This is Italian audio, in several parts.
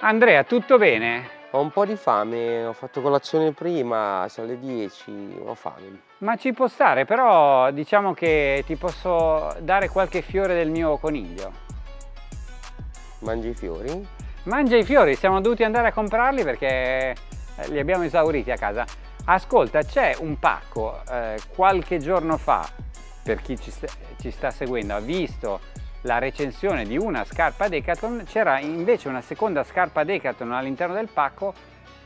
Andrea, tutto bene? Ho un po' di fame, ho fatto colazione prima, sono le 10, ho fame. Ma ci può stare, però diciamo che ti posso dare qualche fiore del mio coniglio. Mangi i fiori? Mangia i fiori, siamo dovuti andare a comprarli perché eh, li abbiamo esauriti a casa. Ascolta, c'è un pacco, eh, qualche giorno fa, per chi ci sta, ci sta seguendo, ha visto la recensione di una scarpa Decathlon, c'era invece una seconda scarpa Decathlon all'interno del pacco,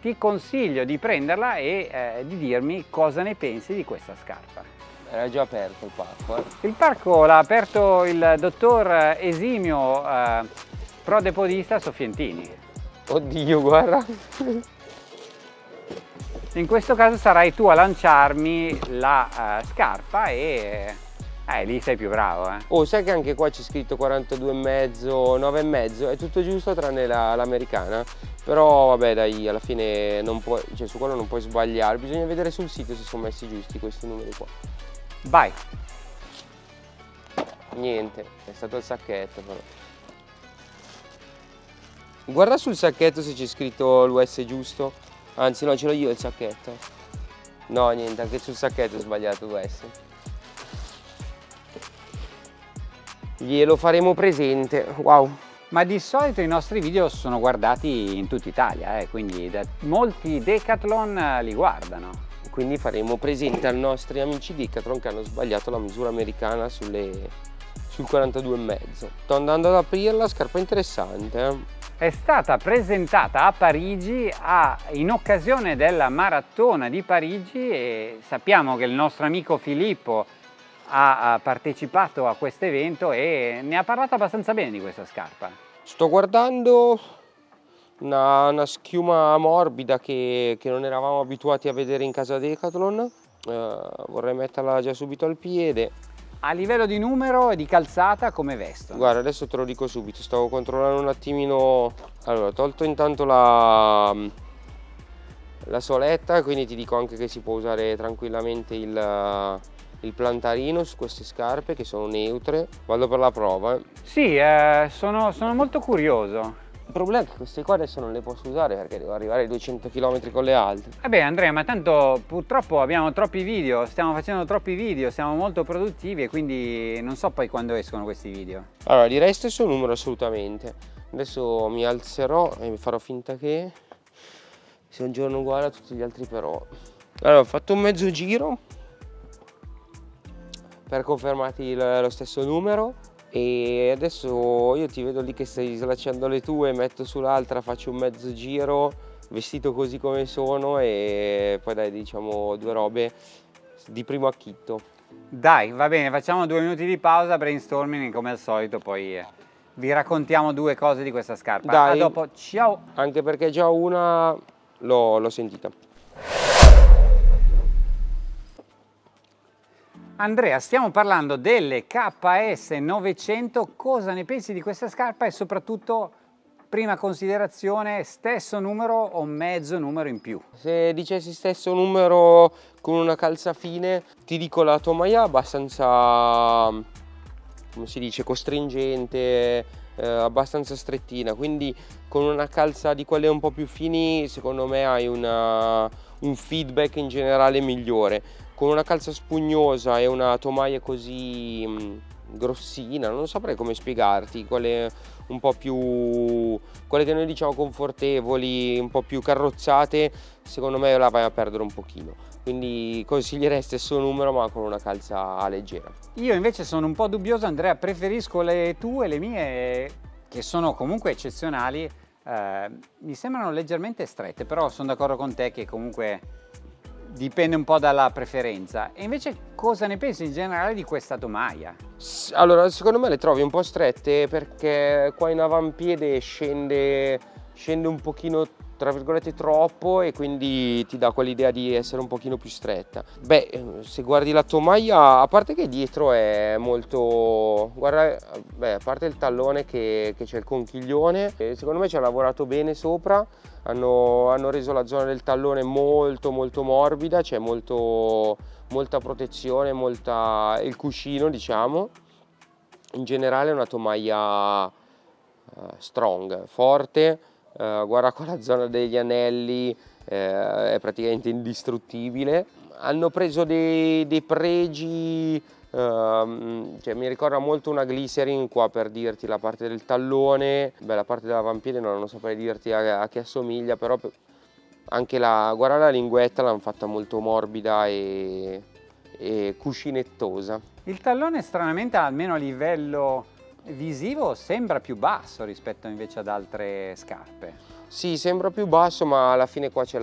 ti consiglio di prenderla e eh, di dirmi cosa ne pensi di questa scarpa. Era già aperto il pacco. Eh? Il pacco l'ha aperto il dottor Esimio, eh, prodepodista Soffientini. Oddio, guarda! In questo caso sarai tu a lanciarmi la uh, scarpa e eh, lì sei più bravo, eh. Oh, sai che anche qua c'è scritto 42,5, 9,5, è tutto giusto tranne l'americana. La, Però vabbè dai, alla fine non puoi, cioè, su quello non puoi sbagliare, bisogna vedere sul sito se sono messi giusti questi numeri qua. Vai! Niente, è stato il sacchetto però. Guarda sul sacchetto se c'è scritto l'US giusto. Anzi no, ce l'ho io il sacchetto. No, niente, anche sul sacchetto è sbagliato l'US. Glielo faremo presente. Wow. Ma di solito i nostri video sono guardati in tutta Italia eh, quindi molti Decathlon eh, li guardano. Quindi faremo presente ai nostri amici Decathlon che hanno sbagliato la misura americana sulle, sul 42,5 sto andando ad aprirla scarpa interessante eh. è stata presentata a Parigi a, in occasione della maratona di Parigi e sappiamo che il nostro amico Filippo ha partecipato a questo evento e ne ha parlato abbastanza bene di questa scarpa. Sto guardando una, una schiuma morbida che, che, non eravamo abituati a vedere in casa Decathlon, eh, vorrei metterla già subito al piede. A livello di numero e di calzata come vestono? Guarda adesso te lo dico subito, stavo controllando un attimino, allora tolto intanto la, la soletta quindi ti dico anche che si può usare tranquillamente il il plantarino su queste scarpe che sono neutre. Vado per la prova. Eh. sì eh, sono, sono, molto curioso. Il problema è che queste qua adesso non le posso usare perché devo arrivare ai 200 km con le altre. Vabbè Andrea ma tanto purtroppo abbiamo troppi video stiamo facendo troppi video siamo molto produttivi e quindi non so poi quando escono questi video. Allora direi stesso numero assolutamente. Adesso mi alzerò e farò finta che sia un giorno uguale a tutti gli altri però. Allora ho fatto un mezzo giro per confermarti lo stesso numero e adesso io ti vedo lì che stai slacciando le tue, metto sull'altra, faccio un mezzo giro vestito così come sono e poi dai diciamo due robe di primo acchitto. Dai, va bene, facciamo due minuti di pausa, brainstorming come al solito, poi eh, vi raccontiamo due cose di questa scarpa. Dai, A dopo, ciao! Anche perché già una l'ho sentita. Andrea, stiamo parlando delle KS 900, cosa ne pensi di questa scarpa e soprattutto, prima considerazione, stesso numero o mezzo numero in più? Se dicessi stesso numero con una calza fine, ti dico la tomaia abbastanza, come si dice, costringente, eh, abbastanza strettina, quindi con una calza di quelle un po' più fini, secondo me hai una, un feedback in generale migliore con una calza spugnosa e una tomaia così mm, grossina, non saprei come spiegarti, quelle un po' più, quelle che noi diciamo confortevoli, un po' più carrozzate, secondo me la vai a perdere un pochino. Quindi consiglierei stesso numero ma con una calza leggera. Io invece sono un po' dubbioso Andrea, preferisco le tue, le mie, che sono comunque eccezionali, eh, mi sembrano leggermente strette, però sono d'accordo con te che comunque dipende un po' dalla preferenza. E invece cosa ne pensi in generale di questa tomaia? Allora, secondo me le trovi un po' strette perché qua in avampiede scende, scende un pochino tra virgolette troppo e quindi ti dà quell'idea di essere un pochino più stretta. Beh se guardi la tomaia a parte che dietro è molto guarda beh, a parte il tallone che, c'è il conchiglione secondo me ci ha lavorato bene sopra hanno, hanno reso la zona del tallone molto molto morbida c'è molta protezione molta il cuscino diciamo. In generale è una tomaia uh, strong, forte, uh, guarda qua la zona degli anelli, eh, è praticamente indistruttibile. Hanno preso dei, dei pregi Uh, cioè, mi ricorda molto una glycerin qua per dirti la parte del tallone, beh la parte dell'avampiede non, non saprei dirti a, a che assomiglia, però anche la, guarda la linguetta l'hanno fatta molto morbida e, e cuscinettosa. Il tallone stranamente almeno a livello visivo sembra più basso rispetto invece ad altre scarpe. Sì, sembra più basso ma alla fine qua c'è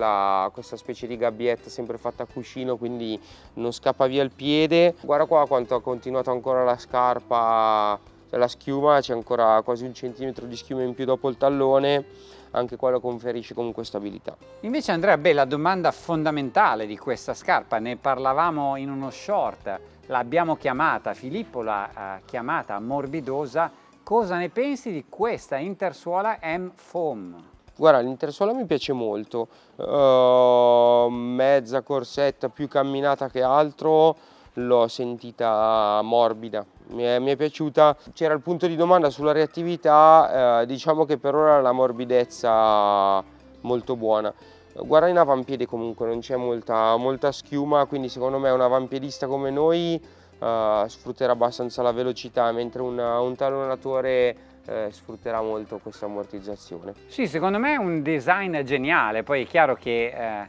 questa specie di gabbietta sempre fatta a cuscino quindi non scappa via il piede. Guarda qua quanto ha continuato ancora la scarpa, cioè la schiuma, c'è ancora quasi un centimetro di schiuma in più dopo il tallone anche quello conferisce comunque stabilità. Invece Andrea, beh, la domanda fondamentale di questa scarpa, ne parlavamo in uno short, l'abbiamo chiamata, Filippo l'ha uh, chiamata morbidosa, cosa ne pensi di questa intersuola M-Foam? Guarda, l'intersuola mi piace molto, uh, mezza corsetta più camminata che altro, l'ho sentita morbida, mi è, mi è piaciuta. C'era il punto di domanda sulla reattività, uh, diciamo che per ora la morbidezza molto buona. Guarda in avampiede comunque, non c'è molta, molta, schiuma, quindi secondo me un avampiedista come noi uh, sfrutterà abbastanza la velocità, mentre un, un tallonatore eh, sfrutterà molto questa ammortizzazione. Sì, secondo me è un design geniale, poi è chiaro che eh,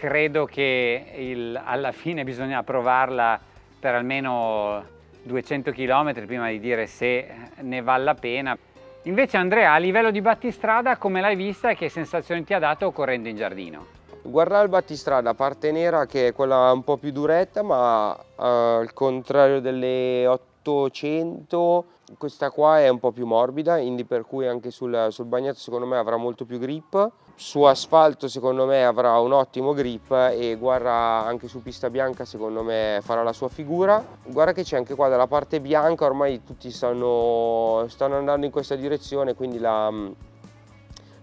credo che il, alla fine bisogna provarla per almeno 200 km prima di dire se ne vale la pena. Invece Andrea, a livello di battistrada, come l'hai vista e che sensazioni ti ha dato correndo in giardino? Guarda il battistrada, parte nera che è quella un po' più duretta, ma uh, al contrario delle 800 questa qua è un po' più morbida, quindi per cui anche sul, sul bagnato secondo me avrà molto più grip. Su asfalto secondo me avrà un ottimo grip e guarda anche su pista bianca secondo me farà la sua figura. Guarda che c'è anche qua dalla parte bianca, ormai tutti stanno, stanno andando in questa direzione, quindi la,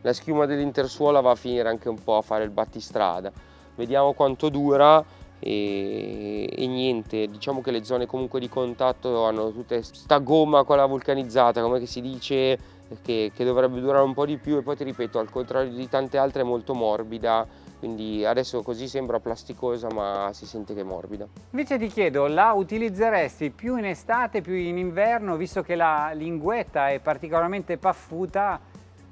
la schiuma dell'intersuola va a finire anche un po' a fare il battistrada. Vediamo quanto dura e, e, niente diciamo che le zone comunque di contatto hanno tutte sta gomma quella vulcanizzata come si dice che, che, dovrebbe durare un po' di più e poi ti ripeto al contrario di tante altre è molto morbida. Quindi adesso così sembra plasticosa ma si sente che è morbida. Invece ti chiedo la utilizzeresti più in estate più in inverno visto che la linguetta è particolarmente paffuta?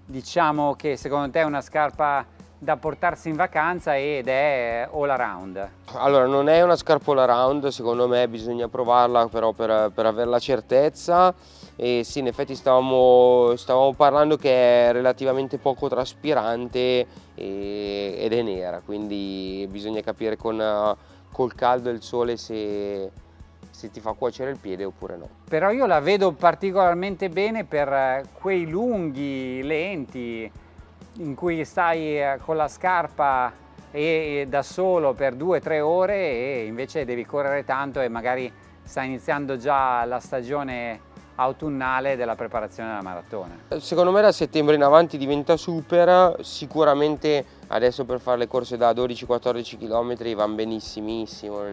Diciamo che secondo te è una scarpa da portarsi in vacanza ed è all around? Allora non è una scarpa all around, secondo me bisogna provarla però per, per avere la certezza e sì in effetti stavamo, stavamo parlando che è relativamente poco traspirante e, ed è nera quindi bisogna capire con, col caldo e il sole se, se ti fa cuocere il piede oppure no. Però io la vedo particolarmente bene per quei lunghi, lenti, in cui stai eh, con la scarpa e da solo per due o tre ore e invece devi correre tanto e magari sta iniziando già la stagione autunnale della preparazione della maratona. Secondo me da settembre in avanti diventa super, sicuramente adesso per fare le corse da 12-14 km vanno benissimissimo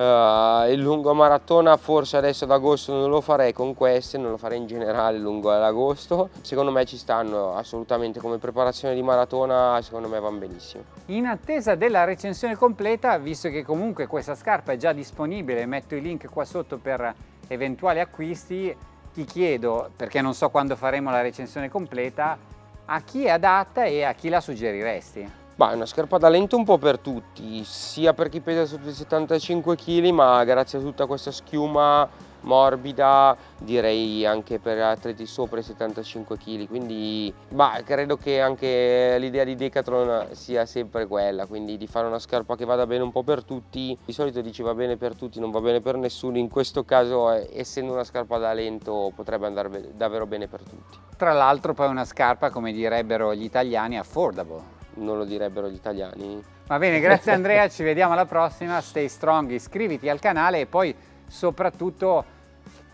Uh, il lungo maratona forse adesso ad agosto non lo farei con queste, non lo farei in generale lungo ad agosto. Secondo me ci stanno assolutamente come preparazione di maratona, secondo me vanno benissimo. In attesa della recensione completa, visto che comunque questa scarpa è già disponibile, metto i link qua sotto per eventuali acquisti, ti chiedo, perché non so quando faremo la recensione completa, a chi è adatta e a chi la suggeriresti? Bah, è una scarpa da lento un po' per tutti, sia per chi pesa sotto i 75 kg, ma grazie a tutta questa schiuma morbida, direi anche per atleti sopra i 75 kg, quindi bah, credo che anche l'idea di Decathlon sia sempre quella, quindi di fare una scarpa che vada bene un po' per tutti, di solito dici va bene per tutti, non va bene per nessuno, in questo caso essendo una scarpa da lento potrebbe andare davvero bene per tutti. Tra l'altro poi una scarpa, come direbbero gli italiani, affordable non lo direbbero gli italiani. Va bene, grazie Andrea, ci vediamo alla prossima, stay strong, iscriviti al canale e poi soprattutto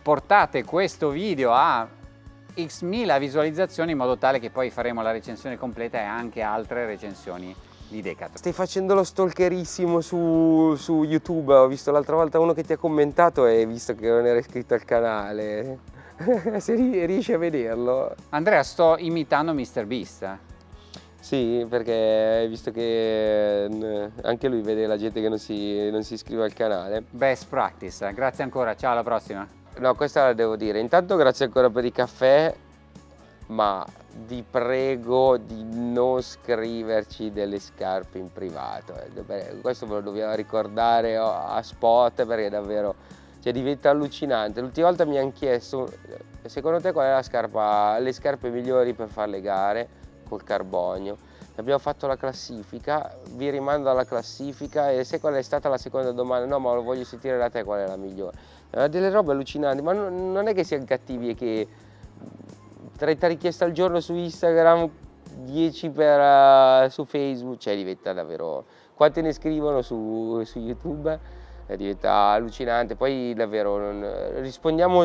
portate questo video a x mila visualizzazioni in modo tale che poi faremo la recensione completa e anche altre recensioni di Decathlon. Stai facendo lo stalkerissimo su, su YouTube, ho visto l'altra volta uno che ti ha commentato e visto che non era iscritto al canale. se riesci a vederlo. Andrea, sto imitando MrBeast. Sì, perché visto che anche lui vede la gente che non si, non si iscrive al canale. Best practice, grazie ancora, ciao alla prossima. No, questa la devo dire. Intanto grazie ancora per i caffè, ma vi prego di non scriverci delle scarpe in privato. Eh. Questo ve lo dobbiamo ricordare a spot perché davvero cioè, diventa allucinante. L'ultima volta mi hanno chiesto, secondo te qual è la scarpa, le scarpe migliori per fare le gare col carbonio? Abbiamo fatto la classifica, vi rimando alla classifica e se qual è stata la seconda domanda? No, ma lo voglio sentire da te qual è la migliore. delle robe allucinanti, ma non è che siano cattivi e che 30 richieste al giorno su Instagram, 10 per, uh, su Facebook, cioè diventa davvero... Quante ne scrivono su, su YouTube? Eh, diventa allucinante, poi davvero rispondiamo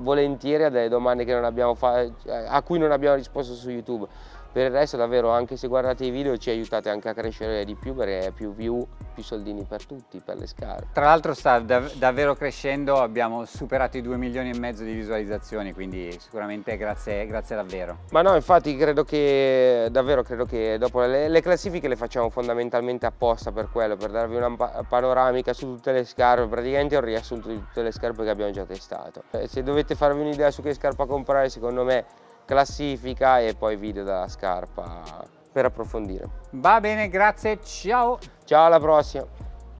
volentieri a delle domande a cui non abbiamo risposto su YouTube per il resto davvero anche se guardate i video ci aiutate anche a crescere di più perché più view più soldini per tutti per le scarpe tra l'altro sta dav davvero crescendo abbiamo superato i 2 milioni e mezzo di visualizzazioni quindi sicuramente grazie, grazie davvero. Ma no infatti credo che davvero credo che dopo le, le classifiche le facciamo fondamentalmente apposta per quello per darvi una panoramica su tutte le scarpe. Praticamente un riassunto di tutte le scarpe che abbiamo già testato. Eh, se dovete farvi un'idea su che scarpa comprare secondo me classifica e poi video della scarpa per approfondire. Va bene, grazie, ciao! Ciao, alla prossima!